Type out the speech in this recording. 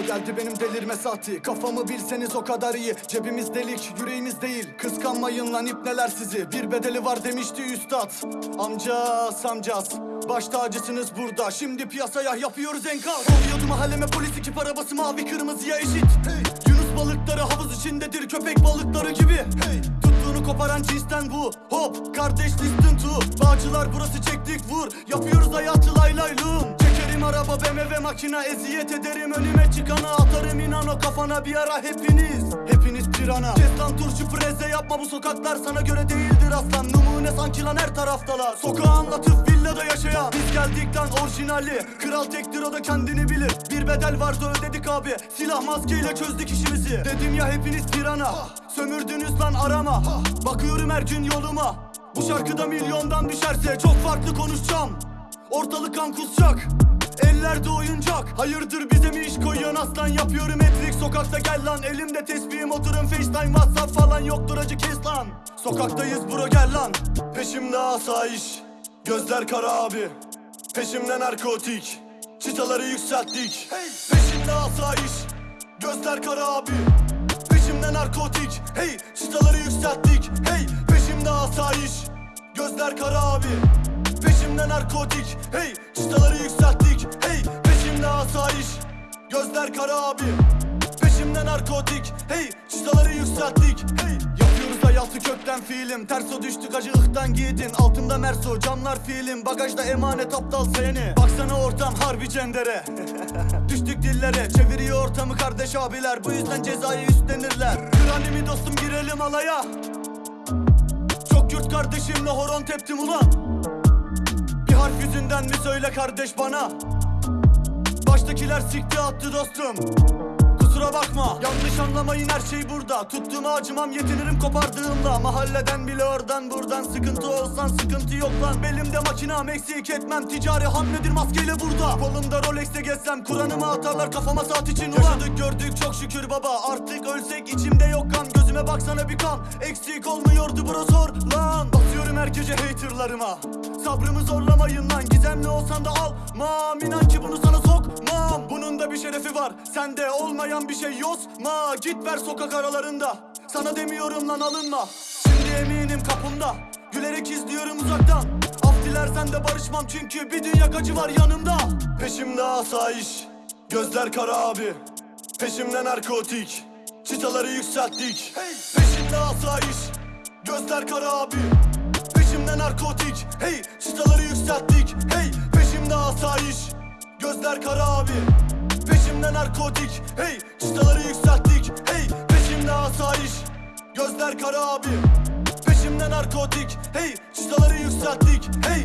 geldi benim delirme saati. Kafamı bilseniz o kadar iyi. Cebimiz delik yüreğimiz değil. Kıskanmayın lan ipneler sizi. Bir bedeli var demişti üstad. Amcas amcas. Baş tacısınız burada. Şimdi piyasaya yapıyoruz enkaz. Oluyordu mahalleme polis ekip arabası mavi kırmızıya eşit. Hey. Yunus balıkları havuz içindedir köpek balıkları gibi. Hey. Tuttuğunu koparan cinsten bu. Hop kardeş listen to. Bağcılar burası çektik vur. Yapıyoruz hayatı Araba BMW makina Eziyet ederim. Önüme çıkana Atarım inan o kafana bir ara hepiniz. Hepiniz pirana. Kes lan turşu preze yapma bu sokaklar sana göre değildir aslan. Numune sanki lan her taraftalar. Sokağı anlatıp villada yaşayan. Biz geldikten orijinali Kral tektir o da kendini bilir. Bir bedel vardı ödedik abi. Silah maskeyle çözdük işimizi. Dedim ya hepiniz pirana. Sömürdünüz lan arama. Bakıyorum her gün yoluma. Bu şarkıda milyondan düşerse Çok farklı konuşacağım. Ortalık kan kusacak Ellerde oyuncak. Hayırdır bize mi iş koyuyorsun aslan? Yapıyorum etrik. Sokakta gel lan. Elimde tesbihim. Oturun facetime whatsapp falan Yoktur. Acı kes lan. Sokaktayız bro gel lan. Peşimde asayiş. Gözler kara abi. Peşimde narkotik. Çıtaları yükselttik. Peşimde asayiş. Gözler kara abi. Peşimde narkotik. Hey! Çıtaları yükselttik. Hey! Peşimde asayiş. Gözler kara abi Peşimde narkotik. Hey çıtaları yükselttik. Hey peşimde asayiş. Gözler kara abi. Peşimde narkotik. Hey çıtaları yükselttik. Hey Yapıyoruz hayatı kökten fiilim. Terso düştük acı ıhtan giydin Altında merso camlar fiilim. Bagajda emanet aptal seni. Baksana ortam harbi cendere. Düştük dillere Çeviriyor ortamı kardeş abiler. Bu yüzden cezayı üstlenirler. Kranimi dostum girelim alaya. Çok yurt kardeşimle horon teptim ulan Harf yüzünden mi söyle kardeş bana? Baştakiler sikti attı dostum Kusura bakma. Yanlış anlamayın her şey burada. Tuttuğuma acımam yetinirim kopardığımda. Mahalleden bile oradan buradan. Sıkıntı olsan sıkıntı yok lan. Belimde makinam eksik etmem. Ticari hamledir maskeyle burada. Kolumda Rolex'te gezsem Kur'an'ımı atarlar kafama saat için. Ulan! Yaşadık gördük çok şükür baba. Artık ölsek içimde yok kan. Gözüme baksana bir kan. Eksik olmuyordu bro sor lan. Basıyorum her gece haterlarıma. Sabrımı zorlamayın lan. Gizemli olsan da almam. İnan ki bunu sana sokmam. Bunun da bir şerefi var. Sende olmayan bir şey yozma Git ver sokak aralarında. Sana demiyorum lan alınma. Şimdi eminim kapımda. Gülerek izliyorum uzaktan. Af dilersen de barışmam çünkü bir dünya acı var yanımda. Peşimde asayiş Gözler kara abi. Peşimde narkotik Çıtaları yükselttik. Peşimde asayiş Gözler kara abi. Peşimde narkotik Hey! Çıtaları yükselttik Hey! Peşimde asayiş Gözler kara abi Peşimde narkotik. Hey çıtaları yükselttik. Hey peşimde asayiş. Gözler kara abi. Peşimde narkotik. Hey çıtaları yükselttik. Hey